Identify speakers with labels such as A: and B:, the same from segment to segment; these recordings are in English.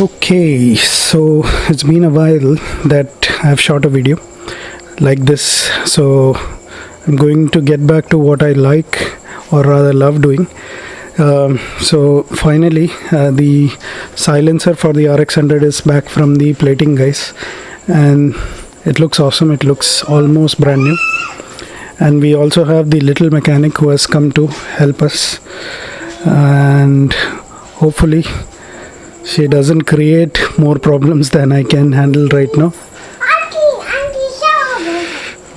A: Okay, so it's been a while that I've shot a video like this. So I'm going to get back to what I like or rather love doing. Um, so finally, uh, the silencer for the RX100 is back from the plating guys, and it looks awesome. It looks almost brand new. And we also have the little mechanic who has come to help us, and hopefully she doesn't create more problems than I can handle right now.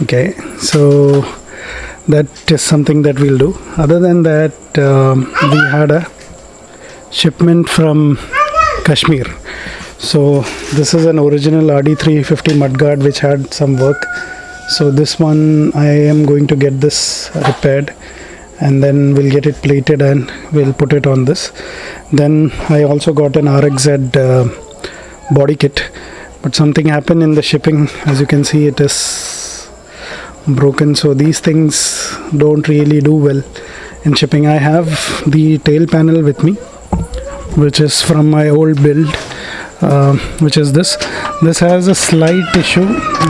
A: Okay, so that is something that we'll do. Other than that, um, we had a shipment from Kashmir. So this is an original RD350 mudguard which had some work. So this one I am going to get this repaired and then we'll get it plated and we'll put it on this. Then I also got an RXZ uh, body kit. But something happened in the shipping. As you can see it is broken. So these things don't really do well in shipping. I have the tail panel with me which is from my old build uh, which is this. This has a slight issue.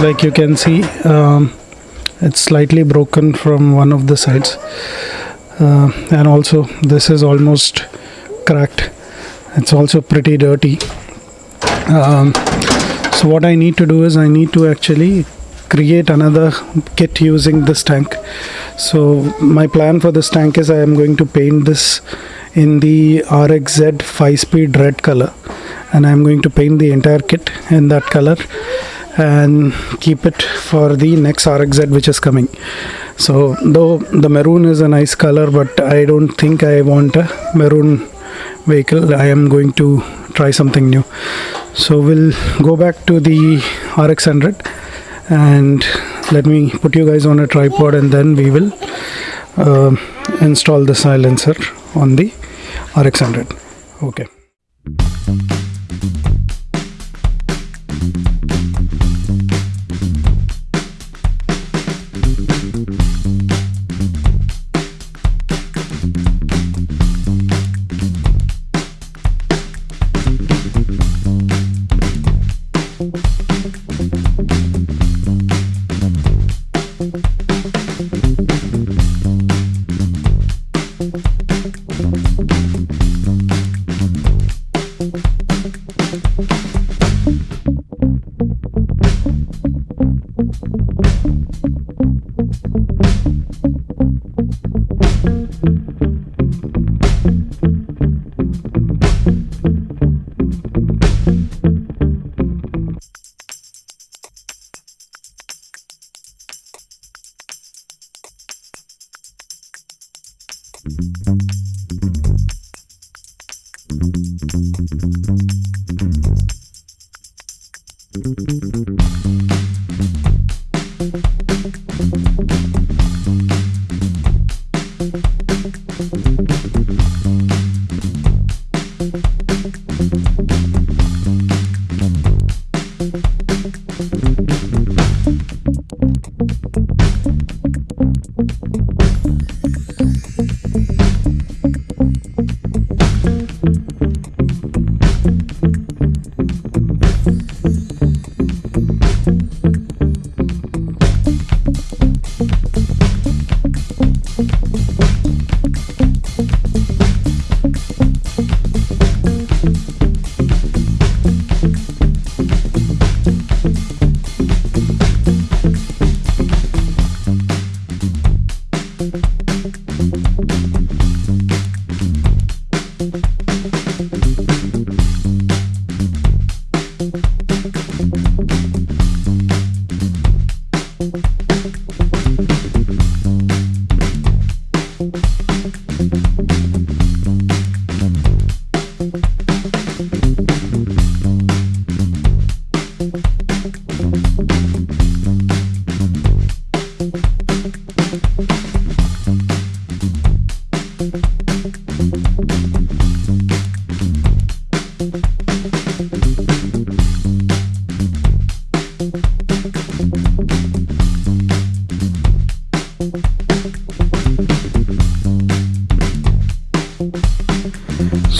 A: Like you can see um, it's slightly broken from one of the sides uh, and also this is almost cracked. It's also pretty dirty. Um, so what I need to do is I need to actually create another kit using this tank. So my plan for this tank is I am going to paint this in the RXZ 5 speed red color. And I'm going to paint the entire kit in that color and keep it for the next RXZ which is coming so though the maroon is a nice color but I don't think I want a maroon vehicle. I am going to try something new. So we'll go back to the RX100 and let me put you guys on a tripod and then we will uh, install the silencer on the RX100 okay Thank you.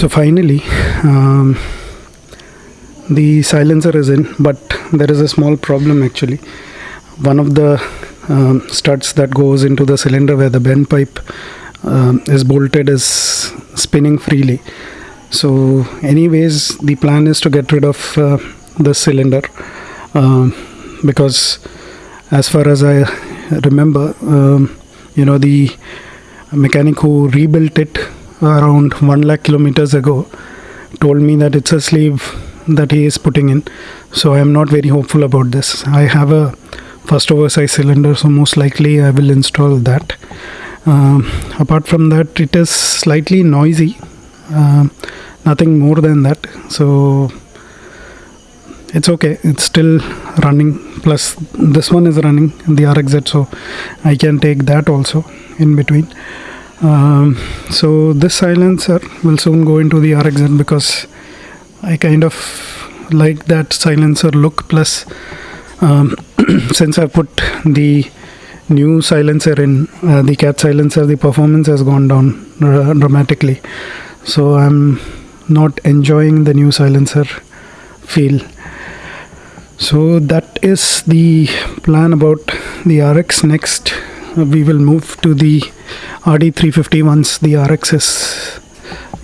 A: So finally um, the silencer is in but there is a small problem actually. One of the um, studs that goes into the cylinder where the bend pipe um, is bolted is spinning freely. So anyways the plan is to get rid of uh, the cylinder um, because as far as i remember um, you know the mechanic who rebuilt it around 1 lakh kilometers ago told me that it's a sleeve that he is putting in. So i am not very hopeful about this. I have a first oversized cylinder so most likely i will install that. Um, apart from that it is slightly noisy uh, nothing more than that. So it's okay. It's still running. Plus this one is running the rxz so i can take that also in between um, so this silencer will soon go into the rxz because i kind of like that silencer look plus um, since i put the new silencer in uh, the cat silencer the performance has gone down dramatically. So i'm not enjoying the new silencer feel. So that is the plan about the rx next we will move to the rd350 once the rx is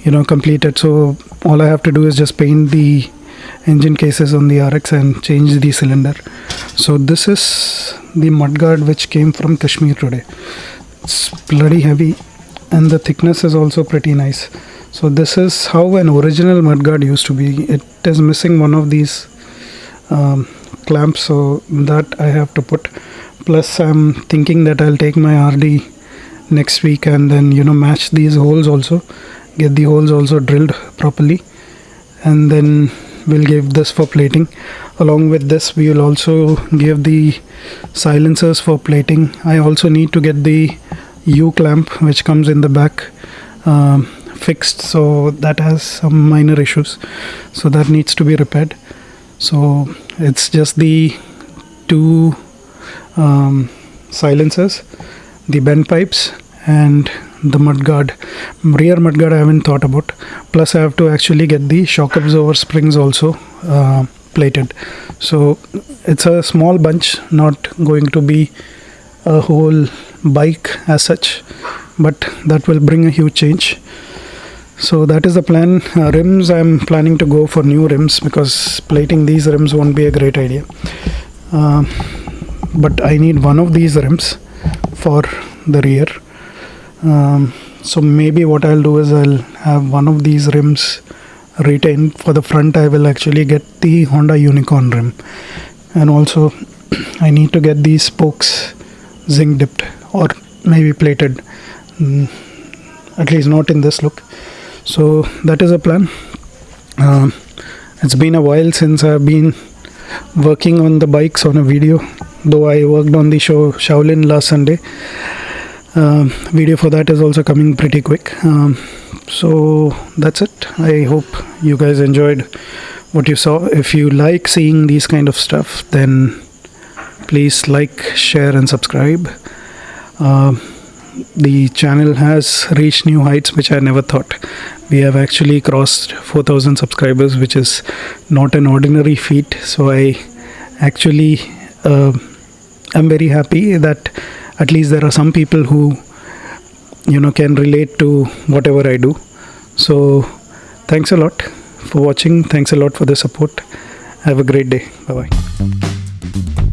A: you know completed. So all i have to do is just paint the engine cases on the rx and change the cylinder. So this is the mudguard which came from Kashmir today. It's bloody heavy and the thickness is also pretty nice. So this is how an original mudguard used to be. It is missing one of these um, clamps. So that I have to put plus I'm thinking that I'll take my RD next week and then you know match these holes also get the holes also drilled properly and then we'll give this for plating. Along with this we will also give the silencers for plating. I also need to get the U clamp which comes in the back um, fixed so that has some minor issues. So that needs to be repaired. So it's just the two um, silencers the bend pipes and the mudguard rear mudguard I haven't thought about. Plus I have to actually get the shock absorber springs also uh, plated. So it's a small bunch not going to be a whole bike as such but that will bring a huge change. So that is the plan. Uh, rims i'm planning to go for new rims because plating these rims won't be a great idea. Uh, but i need one of these rims for the rear. Um, so maybe what i'll do is i'll have one of these rims retained. For the front i will actually get the honda unicorn rim. And also i need to get these spokes zinc dipped or maybe plated. Mm, at least not in this look. So that is a plan. Uh, it's been a while since I've been working on the bikes on a video though I worked on the show Shaolin last Sunday uh, video for that is also coming pretty quick. Um, so that's it. I hope you guys enjoyed what you saw. If you like seeing these kind of stuff then please like share and subscribe. Uh, the channel has reached new heights which I never thought. We have actually crossed 4000 subscribers which is not an ordinary feat. So I actually Uh, I'm very happy that at least there are some people who you know can relate to whatever I do. So thanks a lot for watching. Thanks a lot for the support. Have a great day. Bye bye